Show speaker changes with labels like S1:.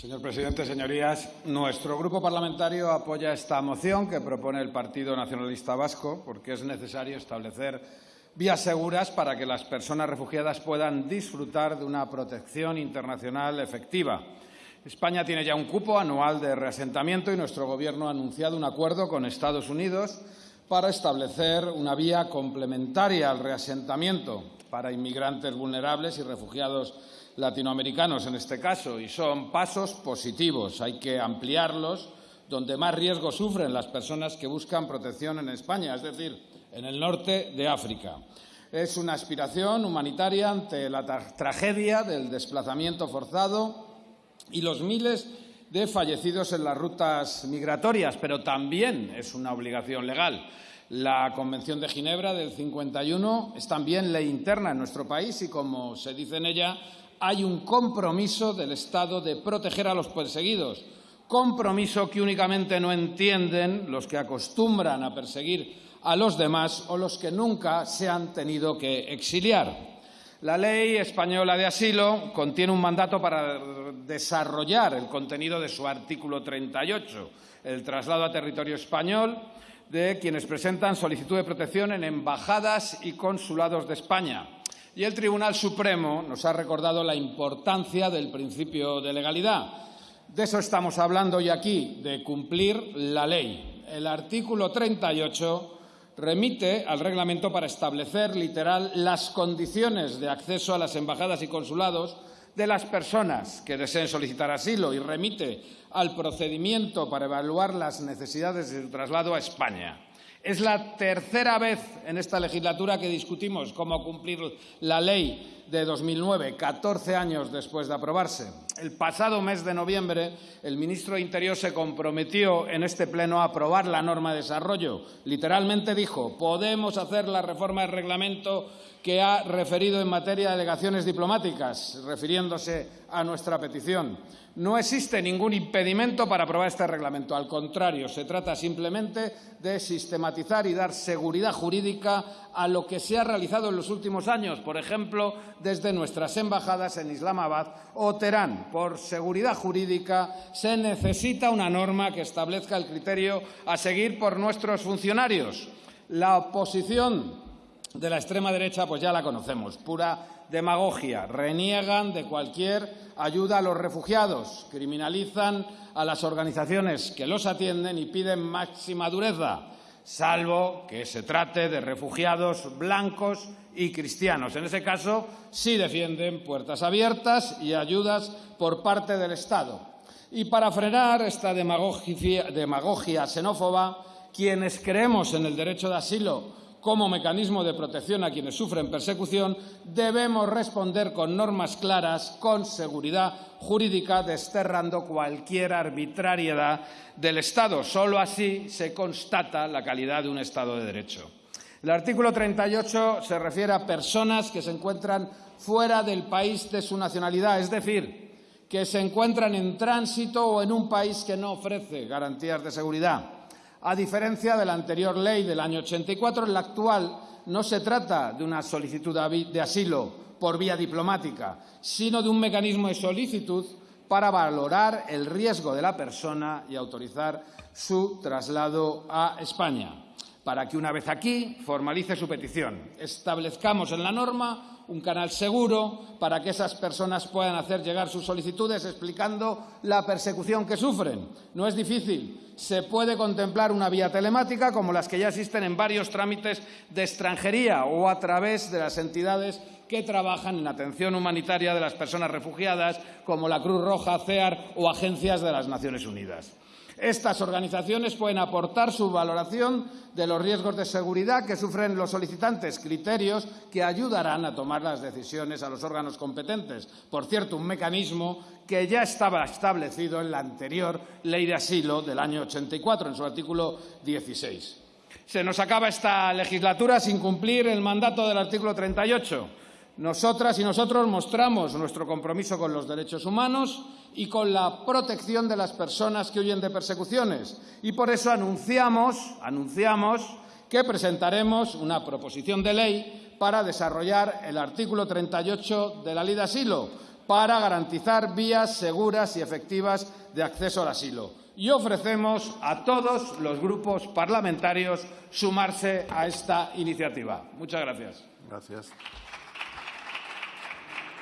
S1: Señor presidente, señorías, nuestro grupo parlamentario apoya esta moción que propone el Partido Nacionalista Vasco porque es necesario establecer vías seguras para que las personas refugiadas puedan disfrutar de una protección internacional efectiva. España tiene ya un cupo anual de reasentamiento y nuestro Gobierno ha anunciado un acuerdo con Estados Unidos para establecer una vía complementaria al reasentamiento para inmigrantes vulnerables y refugiados latinoamericanos en este caso, y son pasos positivos. Hay que ampliarlos donde más riesgo sufren las personas que buscan protección en España, es decir, en el norte de África. Es una aspiración humanitaria ante la tragedia del desplazamiento forzado y los miles de fallecidos en las rutas migratorias, pero también es una obligación legal. La Convención de Ginebra del 51 es también ley interna en nuestro país y, como se dice en ella, hay un compromiso del Estado de proteger a los perseguidos, compromiso que únicamente no entienden los que acostumbran a perseguir a los demás o los que nunca se han tenido que exiliar. La ley española de asilo contiene un mandato para desarrollar el contenido de su artículo 38, el traslado a territorio español de quienes presentan solicitud de protección en embajadas y consulados de España. Y el Tribunal Supremo nos ha recordado la importancia del principio de legalidad. De eso estamos hablando hoy aquí, de cumplir la ley. El artículo 38 remite al reglamento para establecer literal las condiciones de acceso a las embajadas y consulados de las personas que deseen solicitar asilo y remite al procedimiento para evaluar las necesidades de su traslado a España. Es la tercera vez en esta legislatura que discutimos cómo cumplir la ley de 2009, 14 años después de aprobarse. El pasado mes de noviembre, el ministro de Interior se comprometió en este Pleno a aprobar la norma de desarrollo. Literalmente dijo, podemos hacer la reforma del reglamento que ha referido en materia de delegaciones diplomáticas, refiriéndose a nuestra petición. No existe ningún impedimento para aprobar este reglamento. Al contrario, se trata simplemente de sistematizar y dar seguridad jurídica a lo que se ha realizado en los últimos años, por ejemplo, desde nuestras embajadas en Islamabad o Teherán. Por seguridad jurídica se necesita una norma que establezca el criterio a seguir por nuestros funcionarios. La oposición de la extrema derecha, pues ya la conocemos, pura demagogia. Reniegan de cualquier ayuda a los refugiados, criminalizan a las organizaciones que los atienden y piden máxima dureza, salvo que se trate de refugiados blancos y cristianos. En ese caso, sí defienden puertas abiertas y ayudas por parte del Estado. Y para frenar esta demagogia, xenófoba, quienes creemos en el derecho de asilo como mecanismo de protección a quienes sufren persecución, debemos responder con normas claras, con seguridad jurídica, desterrando cualquier arbitrariedad del Estado. Solo así se constata la calidad de un Estado de Derecho. El artículo 38 se refiere a personas que se encuentran fuera del país de su nacionalidad, es decir, que se encuentran en tránsito o en un país que no ofrece garantías de seguridad. A diferencia de la anterior ley del año 84, en la actual no se trata de una solicitud de asilo por vía diplomática, sino de un mecanismo de solicitud para valorar el riesgo de la persona y autorizar su traslado a España para que una vez aquí formalice su petición. Establezcamos en la norma un canal seguro para que esas personas puedan hacer llegar sus solicitudes explicando la persecución que sufren. No es difícil. Se puede contemplar una vía telemática como las que ya existen en varios trámites de extranjería o a través de las entidades que trabajan en atención humanitaria de las personas refugiadas, como la Cruz Roja, CEAR o agencias de las Naciones Unidas. Estas organizaciones pueden aportar su valoración de los riesgos de seguridad que sufren los solicitantes, criterios que ayudarán a tomar las decisiones a los órganos competentes. Por cierto, un mecanismo que ya estaba establecido en la anterior Ley de Asilo del año 84, en su artículo 16. Se nos acaba esta legislatura sin cumplir el mandato del artículo 38 nosotras y nosotros mostramos nuestro compromiso con los derechos humanos y con la protección de las personas que huyen de persecuciones. Y por eso anunciamos, anunciamos que presentaremos una proposición de ley para desarrollar el artículo 38 de la Ley de Asilo, para garantizar vías seguras y efectivas de acceso al asilo. Y ofrecemos a todos los grupos parlamentarios sumarse a esta iniciativa. Muchas gracias.
S2: Gracias.